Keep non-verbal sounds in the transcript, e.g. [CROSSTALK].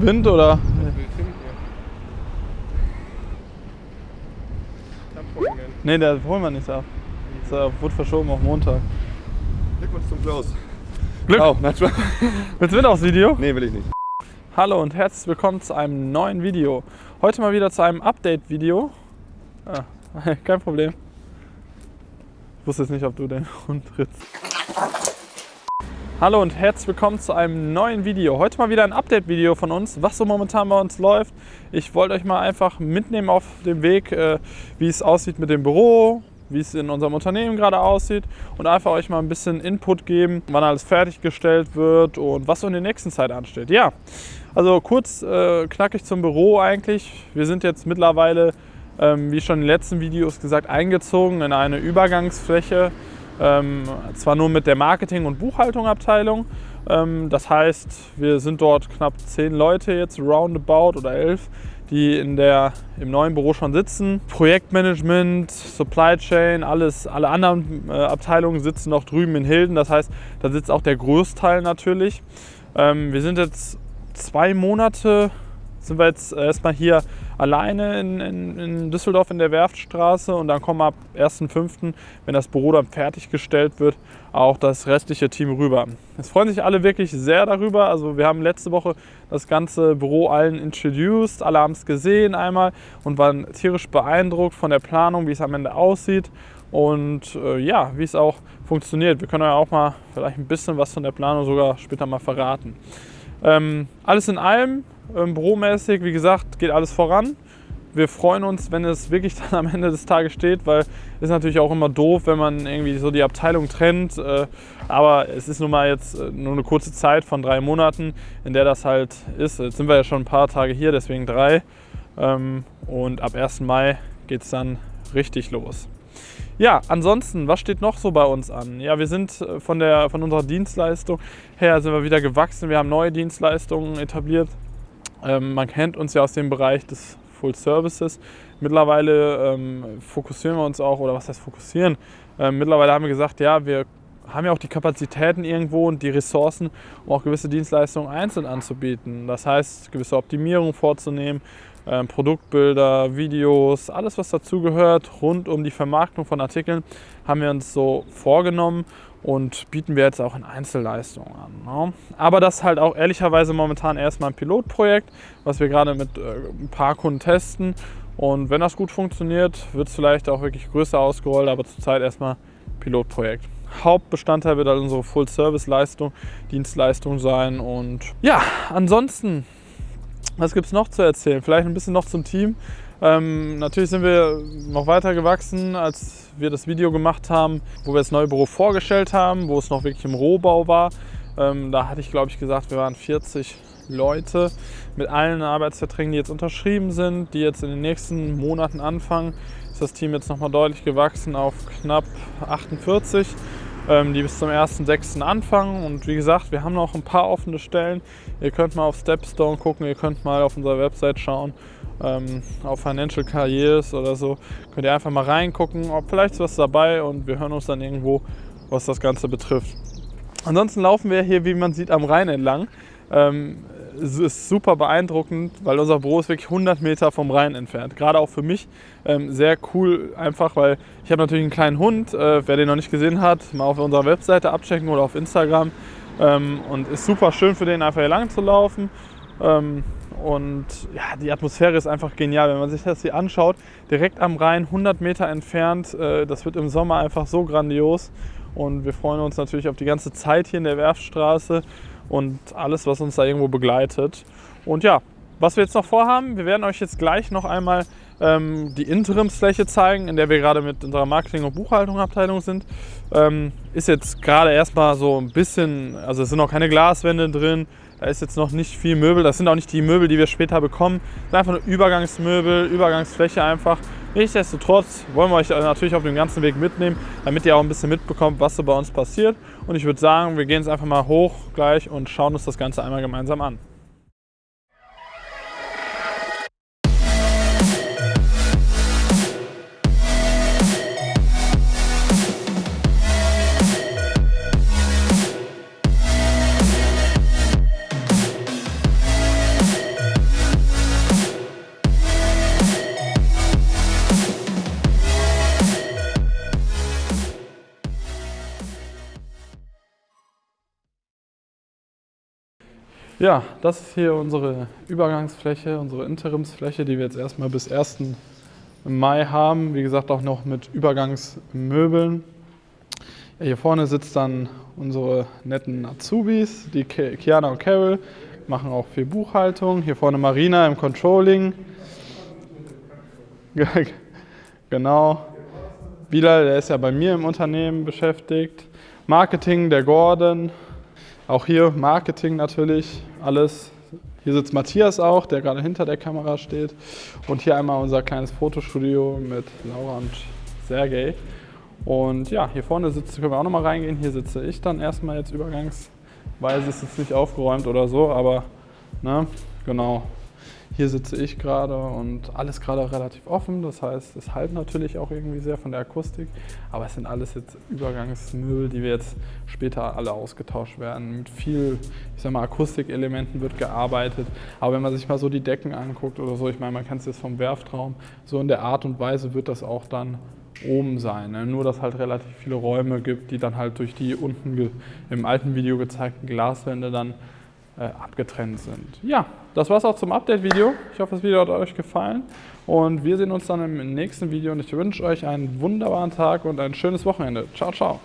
im Wind oder? Ne, der holen wir nicht ab. Das wurde verschoben auf Montag. Glückwunsch zum Klaus. Glück! Oh, nein. Willst du mit aufs Video? Nee, will ich nicht. Hallo und herzlich willkommen zu einem neuen Video. Heute mal wieder zu einem Update-Video. Ah, [LAUGHS] kein Problem. Ich wusste jetzt nicht, ob du den Hund trittst. Hallo und herzlich willkommen zu einem neuen Video. Heute mal wieder ein Update-Video von uns, was so momentan bei uns läuft. Ich wollte euch mal einfach mitnehmen auf dem Weg, äh, wie es aussieht mit dem Büro, wie es in unserem Unternehmen gerade aussieht und einfach euch mal ein bisschen Input geben, wann alles fertiggestellt wird und was so in der nächsten Zeit ansteht. Ja, also kurz äh, knackig zum Büro eigentlich. Wir sind jetzt mittlerweile, ähm, wie schon in den letzten Videos gesagt, eingezogen in eine Übergangsfläche ähm, zwar nur mit der Marketing- und Buchhaltungabteilung. Ähm, das heißt, wir sind dort knapp zehn Leute jetzt, roundabout oder elf, die in der, im neuen Büro schon sitzen. Projektmanagement, Supply Chain, alles, alle anderen äh, Abteilungen sitzen noch drüben in Hilden. Das heißt, da sitzt auch der Großteil natürlich. Ähm, wir sind jetzt zwei Monate, sind wir jetzt erstmal hier alleine in, in, in, Düsseldorf in der Werftstraße und dann kommen ab 1.5., wenn das Büro dann fertiggestellt wird, auch das restliche Team rüber. Es freuen sich alle wirklich sehr darüber. Also wir haben letzte Woche das ganze Büro allen introduced, alle haben es gesehen einmal und waren tierisch beeindruckt von der Planung, wie es am Ende aussieht und äh, ja, wie es auch funktioniert. Wir können euch auch mal vielleicht ein bisschen was von der Planung sogar später mal verraten. Ähm, alles in allem ähm, büromäßig, wie gesagt, geht alles voran. Wir freuen uns, wenn es wirklich [LAUGHS] dann am Ende des Tages steht, weil es ist natürlich auch immer doof, wenn man irgendwie so die Abteilung trennt. Äh, aber es ist nun mal jetzt äh, nur eine kurze Zeit von drei Monaten, in der das halt ist. Jetzt sind wir ja schon ein paar Tage hier, deswegen drei. Ähm, und ab 1. Mai geht es dann richtig los. Ja, ansonsten, was steht noch so bei uns an? Ja, wir sind äh, von, der, von unserer Dienstleistung her sind wir wieder gewachsen. Wir haben neue Dienstleistungen etabliert. Ähm, man kennt uns ja aus dem Bereich des Full Services. Mittlerweile ähm, fokussieren wir uns auch, oder was heißt fokussieren? Ähm, mittlerweile haben wir gesagt, ja, wir haben ja auch die Kapazitäten irgendwo und die Ressourcen, um auch gewisse Dienstleistungen einzeln anzubieten. Das heißt, gewisse Optimierungen vorzunehmen, ähm, Produktbilder, Videos, alles was dazugehört rund um die Vermarktung von Artikeln haben wir uns so vorgenommen und bieten wir jetzt auch in Einzelleistungen an. Ne? Aber das ist halt auch ehrlicherweise momentan erstmal ein Pilotprojekt, was wir gerade mit äh, ein paar Kunden testen. Und wenn das gut funktioniert, wird es vielleicht auch wirklich größer ausgerollt, aber zurzeit erstmal Pilotprojekt. Hauptbestandteil wird halt unsere Full-Service-Leistung, Dienstleistung sein. Und ja, ansonsten, was gibt es noch zu erzählen? Vielleicht ein bisschen noch zum Team. Ähm, natürlich sind wir noch weiter gewachsen, als wir das Video gemacht haben, wo wir das neue Büro vorgestellt haben, wo es noch wirklich im Rohbau war. Ähm, da hatte ich, glaube ich, gesagt, wir waren 40 Leute mit allen Arbeitsverträgen, die jetzt unterschrieben sind, die jetzt in den nächsten Monaten anfangen. Ist das Team jetzt nochmal deutlich gewachsen auf knapp 48 ähm, die bis zum 1.6. anfangen. Und wie gesagt, wir haben noch ein paar offene Stellen. Ihr könnt mal auf Stepstone gucken, ihr könnt mal auf unserer Website schauen ähm, auf Financial Careers oder so, könnt ihr einfach mal reingucken, ob vielleicht was dabei und wir hören uns dann irgendwo, was das Ganze betrifft. Ansonsten laufen wir hier, wie man sieht, am Rhein entlang. Es ist super beeindruckend, weil unser Büro ist wirklich 100 Meter vom Rhein entfernt. Gerade auch für mich ähm, sehr cool, einfach weil ich habe natürlich einen kleinen Hund. Äh, wer den noch nicht gesehen hat, mal auf unserer Webseite abchecken oder auf Instagram. Ähm, und ist super schön für den, einfach hier lang zu laufen. Ähm, und ja, die Atmosphäre ist einfach genial, wenn man sich das hier anschaut. Direkt am Rhein, 100 Meter entfernt. Äh, das wird im Sommer einfach so grandios. Und wir freuen uns natürlich auf die ganze Zeit hier in der Werfstraße und alles, was uns da irgendwo begleitet. Und ja, was wir jetzt noch vorhaben, wir werden euch jetzt gleich noch einmal ähm, die Interimsfläche zeigen, in der wir gerade mit unserer Marketing- und Buchhaltungabteilung sind. Ähm, ist jetzt gerade erstmal so ein bisschen, also es sind noch keine Glaswände drin, da ist jetzt noch nicht viel Möbel. Das sind auch nicht die Möbel, die wir später bekommen. Das sind einfach nur Übergangsmöbel, Übergangsfläche einfach. Nichtsdestotrotz wollen wir euch natürlich auf dem ganzen Weg mitnehmen, damit ihr auch ein bisschen mitbekommt, was so bei uns passiert. Und ich würde sagen, wir gehen jetzt einfach mal hoch gleich und schauen uns das Ganze einmal gemeinsam an. Ja, das ist hier unsere Übergangsfläche, unsere Interimsfläche, die wir jetzt erstmal bis 1. Mai haben. Wie gesagt, auch noch mit Übergangsmöbeln. Ja, hier vorne sitzt dann unsere netten Azubis, die Kiana und Carol, machen auch viel Buchhaltung. Hier vorne Marina im Controlling. [LAUGHS] genau. Bilal, der ist ja bei mir im Unternehmen beschäftigt. Marketing, der Gordon. Auch hier Marketing natürlich, alles. Hier sitzt Matthias auch, der gerade hinter der Kamera steht. Und hier einmal unser kleines Fotostudio mit Laura und Sergej. Und ja, hier vorne sitzt, können wir auch nochmal reingehen. Hier sitze ich dann erstmal jetzt übergangsweise. Ist jetzt nicht aufgeräumt oder so, aber ne, genau. Hier sitze ich gerade und alles gerade relativ offen. Das heißt, es halt natürlich auch irgendwie sehr von der Akustik. Aber es sind alles jetzt Übergangsmöbel, die wir jetzt später alle ausgetauscht werden. Mit viel, ich sag mal, Akustikelementen wird gearbeitet. Aber wenn man sich mal so die Decken anguckt oder so, ich meine, man kennt es jetzt vom Werftraum, so in der Art und Weise wird das auch dann oben sein. Ne? Nur, dass halt relativ viele Räume gibt, die dann halt durch die unten im alten Video gezeigten Glaswände dann äh, abgetrennt sind. Ja, das war es auch zum Update-Video. Ich hoffe, das Video hat euch gefallen und wir sehen uns dann im nächsten Video und ich wünsche euch einen wunderbaren Tag und ein schönes Wochenende. Ciao, ciao.